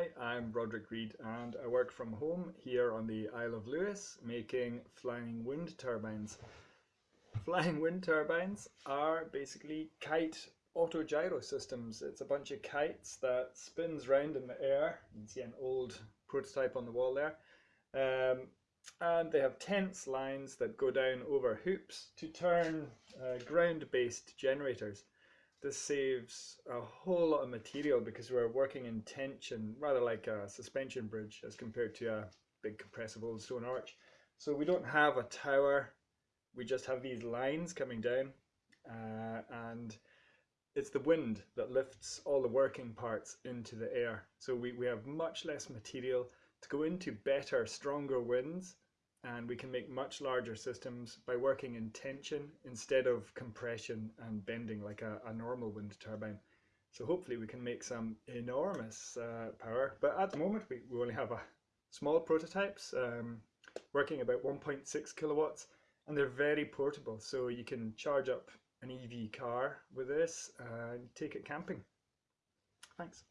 Hi, I'm Roderick Read and I work from home here on the Isle of Lewis making flying wind turbines. Flying wind turbines are basically kite autogyro systems. It's a bunch of kites that spins round in the air. You can see an old prototype on the wall there. Um, and they have tense lines that go down over hoops to turn uh, ground-based generators. This saves a whole lot of material because we're working in tension, rather like a suspension bridge as compared to a big compressible stone arch. So we don't have a tower, we just have these lines coming down uh, and it's the wind that lifts all the working parts into the air. So we, we have much less material to go into better, stronger winds and we can make much larger systems by working in tension instead of compression and bending like a, a normal wind turbine. So hopefully we can make some enormous uh, power, but at the moment we, we only have a small prototypes um, working about 1.6 kilowatts and they're very portable so you can charge up an EV car with this and take it camping. Thanks.